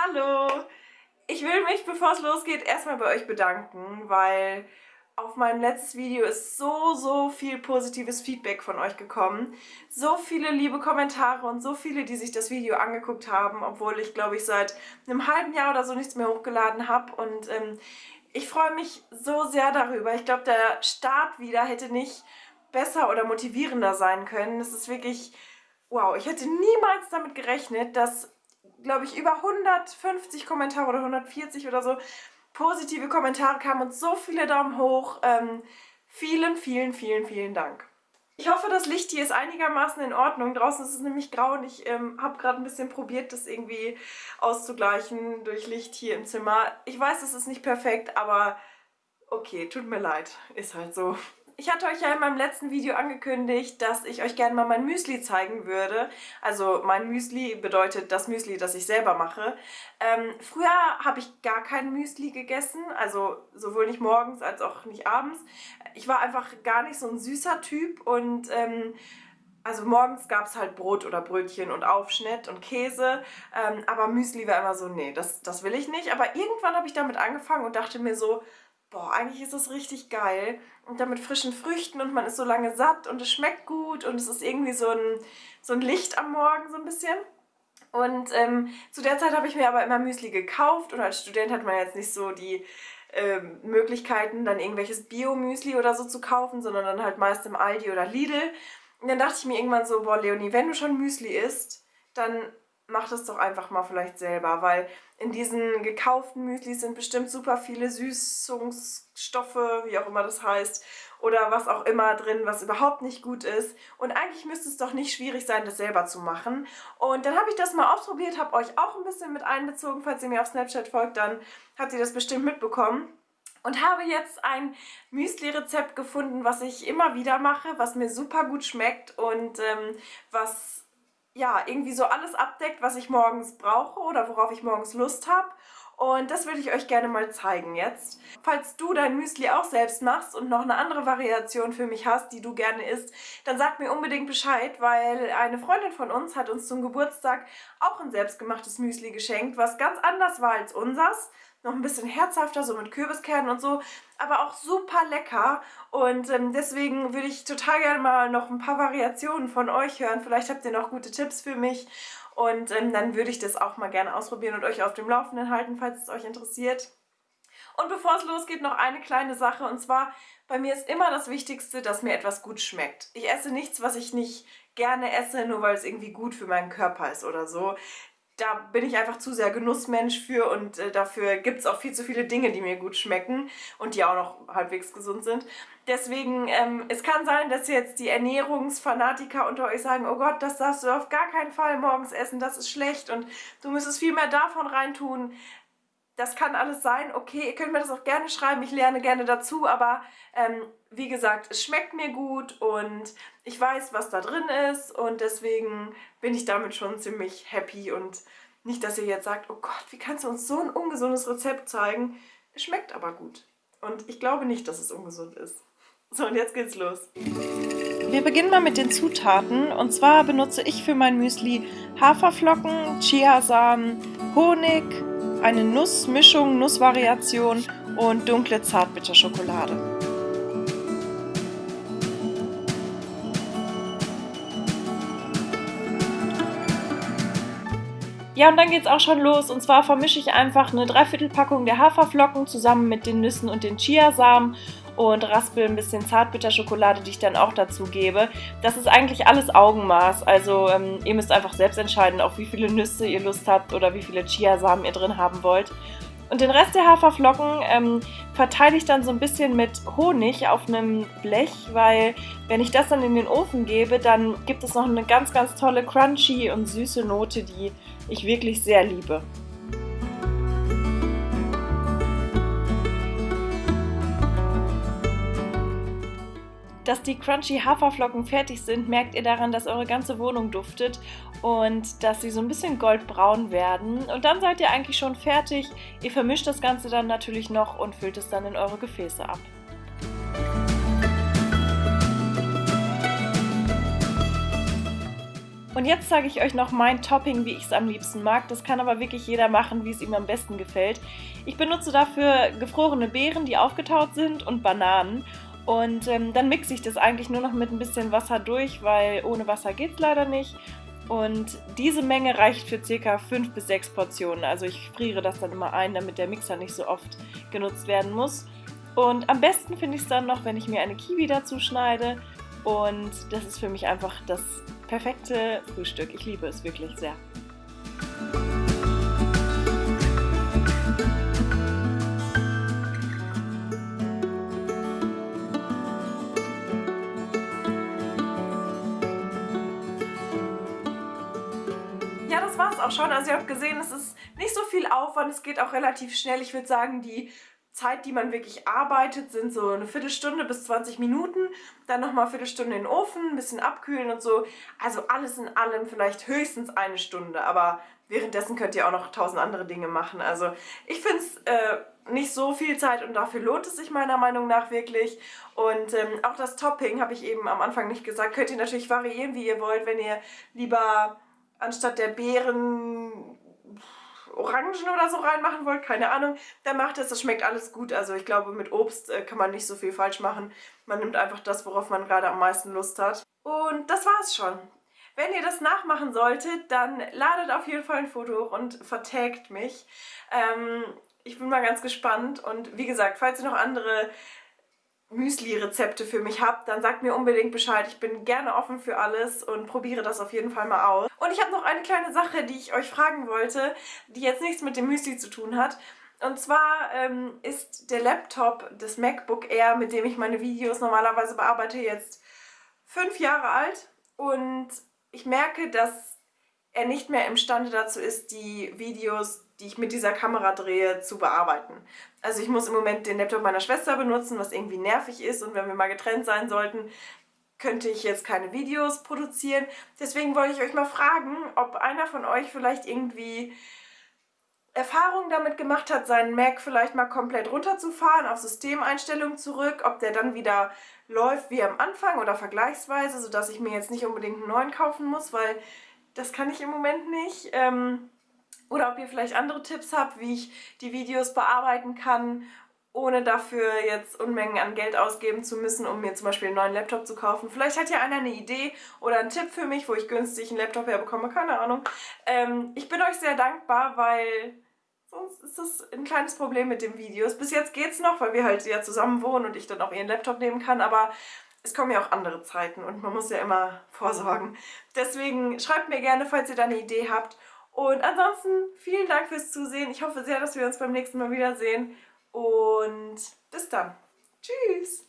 Hallo! Ich will mich, bevor es losgeht, erstmal bei euch bedanken, weil auf mein letztes Video ist so, so viel positives Feedback von euch gekommen. So viele liebe Kommentare und so viele, die sich das Video angeguckt haben, obwohl ich, glaube ich, seit einem halben Jahr oder so nichts mehr hochgeladen habe. Und ähm, ich freue mich so sehr darüber. Ich glaube, der Start wieder hätte nicht besser oder motivierender sein können. Es ist wirklich, wow, ich hätte niemals damit gerechnet, dass glaube ich, über 150 Kommentare oder 140 oder so positive Kommentare kamen und so viele Daumen hoch. Ähm, vielen, vielen, vielen, vielen Dank. Ich hoffe, das Licht hier ist einigermaßen in Ordnung. Draußen ist es nämlich grau und ich ähm, habe gerade ein bisschen probiert, das irgendwie auszugleichen durch Licht hier im Zimmer. Ich weiß, es ist nicht perfekt, aber okay, tut mir leid. Ist halt so. Ich hatte euch ja in meinem letzten Video angekündigt, dass ich euch gerne mal mein Müsli zeigen würde. Also mein Müsli bedeutet das Müsli, das ich selber mache. Ähm, früher habe ich gar kein Müsli gegessen, also sowohl nicht morgens als auch nicht abends. Ich war einfach gar nicht so ein süßer Typ und... Ähm, also morgens gab es halt Brot oder Brötchen und Aufschnitt und Käse, ähm, aber Müsli war immer so, nee, das, das will ich nicht. Aber irgendwann habe ich damit angefangen und dachte mir so, boah, eigentlich ist es richtig geil. Und dann mit frischen Früchten und man ist so lange satt und es schmeckt gut und es ist irgendwie so ein, so ein Licht am Morgen so ein bisschen. Und ähm, zu der Zeit habe ich mir aber immer Müsli gekauft und als Student hat man jetzt nicht so die ähm, Möglichkeiten, dann irgendwelches Bio-Müsli oder so zu kaufen, sondern dann halt meist im Aldi oder Lidl. Und dann dachte ich mir irgendwann so, boah Leonie, wenn du schon Müsli isst, dann mach das doch einfach mal vielleicht selber, weil in diesen gekauften Müslis sind bestimmt super viele Süßungsstoffe, wie auch immer das heißt, oder was auch immer drin, was überhaupt nicht gut ist. Und eigentlich müsste es doch nicht schwierig sein, das selber zu machen. Und dann habe ich das mal ausprobiert, habe euch auch ein bisschen mit einbezogen. Falls ihr mir auf Snapchat folgt, dann habt ihr das bestimmt mitbekommen. Und habe jetzt ein Müsli-Rezept gefunden, was ich immer wieder mache, was mir super gut schmeckt und ähm, was ja, irgendwie so alles abdeckt, was ich morgens brauche oder worauf ich morgens Lust habe. Und das würde ich euch gerne mal zeigen jetzt. Falls du dein Müsli auch selbst machst und noch eine andere Variation für mich hast, die du gerne isst, dann sag mir unbedingt Bescheid, weil eine Freundin von uns hat uns zum Geburtstag auch ein selbstgemachtes Müsli geschenkt, was ganz anders war als unsers noch ein bisschen herzhafter, so mit Kürbiskernen und so, aber auch super lecker und ähm, deswegen würde ich total gerne mal noch ein paar Variationen von euch hören. Vielleicht habt ihr noch gute Tipps für mich und ähm, dann würde ich das auch mal gerne ausprobieren und euch auf dem Laufenden halten, falls es euch interessiert. Und bevor es losgeht, noch eine kleine Sache und zwar, bei mir ist immer das Wichtigste, dass mir etwas gut schmeckt. Ich esse nichts, was ich nicht gerne esse, nur weil es irgendwie gut für meinen Körper ist oder so da bin ich einfach zu sehr Genussmensch für und äh, dafür gibt es auch viel zu viele Dinge, die mir gut schmecken und die auch noch halbwegs gesund sind. Deswegen, ähm, es kann sein, dass jetzt die Ernährungsfanatiker unter euch sagen, oh Gott, das darfst du auf gar keinen Fall morgens essen, das ist schlecht und du müsstest viel mehr davon reintun. Das kann alles sein, okay, ihr könnt mir das auch gerne schreiben, ich lerne gerne dazu, aber ähm, wie gesagt, es schmeckt mir gut und ich weiß, was da drin ist und deswegen bin ich damit schon ziemlich happy und nicht, dass ihr jetzt sagt, oh Gott, wie kannst du uns so ein ungesundes Rezept zeigen? Es schmeckt aber gut und ich glaube nicht, dass es ungesund ist. So, und jetzt geht's los. Wir beginnen mal mit den Zutaten und zwar benutze ich für mein Müsli Haferflocken, Chiasamen, Honig, eine Nussmischung, Nussvariation und dunkle Zartbitterschokolade. Ja, und dann geht es auch schon los. Und zwar vermische ich einfach eine Dreiviertelpackung der Haferflocken zusammen mit den Nüssen und den Chiasamen und raspel ein bisschen Zartbitterschokolade, die ich dann auch dazu gebe. Das ist eigentlich alles Augenmaß. Also ähm, ihr müsst einfach selbst entscheiden, auf wie viele Nüsse ihr Lust habt oder wie viele Chiasamen ihr drin haben wollt. Und den Rest der Haferflocken ähm, verteile ich dann so ein bisschen mit Honig auf einem Blech, weil wenn ich das dann in den Ofen gebe, dann gibt es noch eine ganz, ganz tolle crunchy und süße Note, die ich wirklich sehr liebe. Dass die crunchy Haferflocken fertig sind, merkt ihr daran, dass eure ganze Wohnung duftet und dass sie so ein bisschen goldbraun werden. Und dann seid ihr eigentlich schon fertig. Ihr vermischt das Ganze dann natürlich noch und füllt es dann in eure Gefäße ab. Und jetzt zeige ich euch noch mein Topping, wie ich es am liebsten mag. Das kann aber wirklich jeder machen, wie es ihm am besten gefällt. Ich benutze dafür gefrorene Beeren, die aufgetaut sind und Bananen. Und ähm, dann mixe ich das eigentlich nur noch mit ein bisschen Wasser durch, weil ohne Wasser geht es leider nicht. Und diese Menge reicht für ca. 5 bis 6 Portionen. Also ich friere das dann immer ein, damit der Mixer nicht so oft genutzt werden muss. Und am besten finde ich es dann noch, wenn ich mir eine Kiwi dazu schneide. Und das ist für mich einfach das perfekte Frühstück. Ich liebe es wirklich sehr. Auch schon. Also ihr habt gesehen, es ist nicht so viel Aufwand, es geht auch relativ schnell. Ich würde sagen, die Zeit, die man wirklich arbeitet, sind so eine Viertelstunde bis 20 Minuten. Dann nochmal eine Viertelstunde in den Ofen, ein bisschen abkühlen und so. Also alles in allem vielleicht höchstens eine Stunde. Aber währenddessen könnt ihr auch noch tausend andere Dinge machen. Also ich finde es äh, nicht so viel Zeit und dafür lohnt es sich meiner Meinung nach wirklich. Und ähm, auch das Topping, habe ich eben am Anfang nicht gesagt, könnt ihr natürlich variieren, wie ihr wollt. Wenn ihr lieber anstatt der Beeren Orangen oder so reinmachen wollt, keine Ahnung, dann macht es. Das schmeckt alles gut. Also ich glaube, mit Obst äh, kann man nicht so viel falsch machen. Man nimmt einfach das, worauf man gerade am meisten Lust hat. Und das war's schon. Wenn ihr das nachmachen solltet, dann ladet auf jeden Fall ein Foto hoch und vertagt mich. Ähm, ich bin mal ganz gespannt und wie gesagt, falls ihr noch andere Müsli-Rezepte für mich habt, dann sagt mir unbedingt Bescheid. Ich bin gerne offen für alles und probiere das auf jeden Fall mal aus. Und ich habe noch eine kleine Sache, die ich euch fragen wollte, die jetzt nichts mit dem Müsli zu tun hat. Und zwar ähm, ist der Laptop des MacBook Air, mit dem ich meine Videos normalerweise bearbeite, jetzt fünf Jahre alt. Und ich merke, dass er nicht mehr imstande dazu ist, die Videos die ich mit dieser Kamera drehe, zu bearbeiten. Also ich muss im Moment den Laptop meiner Schwester benutzen, was irgendwie nervig ist und wenn wir mal getrennt sein sollten, könnte ich jetzt keine Videos produzieren. Deswegen wollte ich euch mal fragen, ob einer von euch vielleicht irgendwie Erfahrung damit gemacht hat, seinen Mac vielleicht mal komplett runterzufahren, auf Systemeinstellungen zurück, ob der dann wieder läuft wie am Anfang oder vergleichsweise, sodass ich mir jetzt nicht unbedingt einen neuen kaufen muss, weil das kann ich im Moment nicht. Ähm, oder ob ihr vielleicht andere Tipps habt, wie ich die Videos bearbeiten kann, ohne dafür jetzt Unmengen an Geld ausgeben zu müssen, um mir zum Beispiel einen neuen Laptop zu kaufen. Vielleicht hat ja einer eine Idee oder einen Tipp für mich, wo ich günstig einen Laptop herbekomme, keine Ahnung. Ähm, ich bin euch sehr dankbar, weil sonst ist das ein kleines Problem mit den Videos. Bis jetzt geht's noch, weil wir halt ja zusammen wohnen und ich dann auch ihren Laptop nehmen kann, aber es kommen ja auch andere Zeiten und man muss ja immer vorsorgen. Deswegen schreibt mir gerne, falls ihr da eine Idee habt und ansonsten vielen Dank fürs Zusehen. Ich hoffe sehr, dass wir uns beim nächsten Mal wiedersehen. Und bis dann. Tschüss.